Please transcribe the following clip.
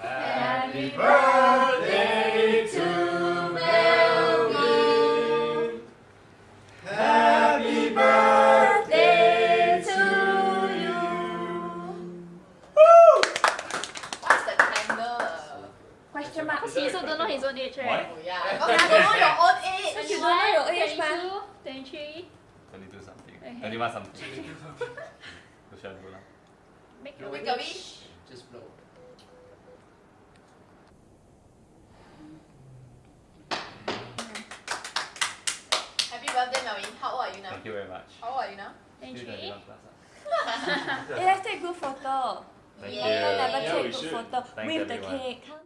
Happy birthday to Melvin. Happy birthday to you. Woo! What's the? Question mark. He also don't know his own age, right? Don't know your own age. You don't know your age, 22, something. Something. Make a wish. Happy birthday, Melvin. How old are you now? Thank you very much. How old are you now? Still 23. 21 plus ah. Eh, let's take good photo. Thank Yeah. You. never Yeah, take we good should. photo Thanks, with the cake. Come.